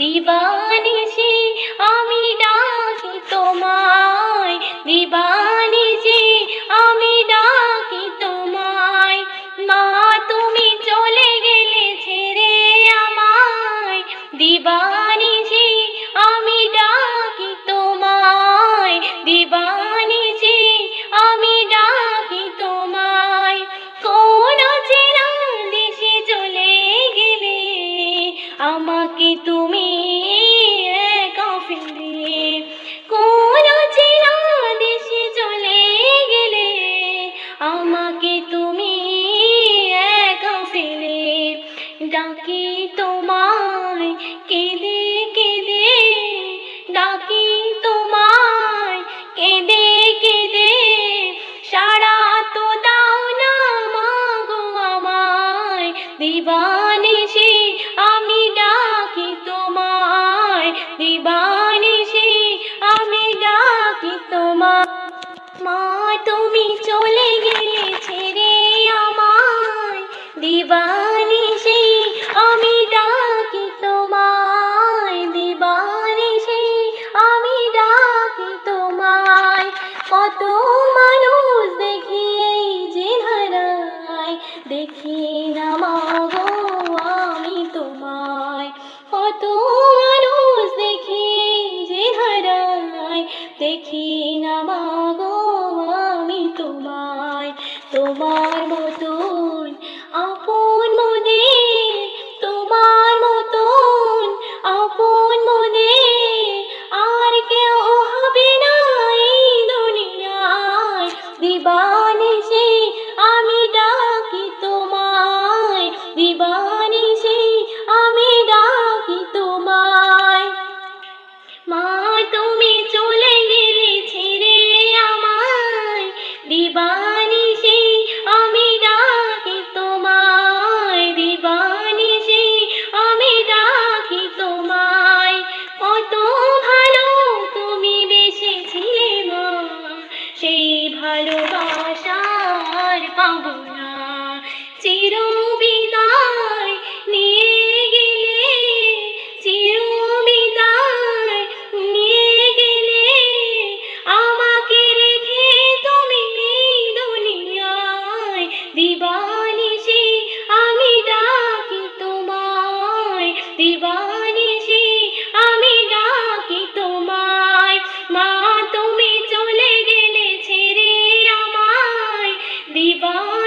দিবানিশি আ ডাকি তোমায়, কেঁদে কেঁদে, ডাকি তোমায়, কেঁদে কেঁদে সারা তো দাও না মাগো আমায় দিবানিছি আমি ডাকি তোমায় দিবানিছি আমি ডাকি তোমায়। মা, তুমি চলে গেলে কত মানুষ দেখি যে ধারায়। দেখি না মাগো আমি তোমায়। কত মানুষ দেখি যে ধারায়। দেখি না 帮不上。Viva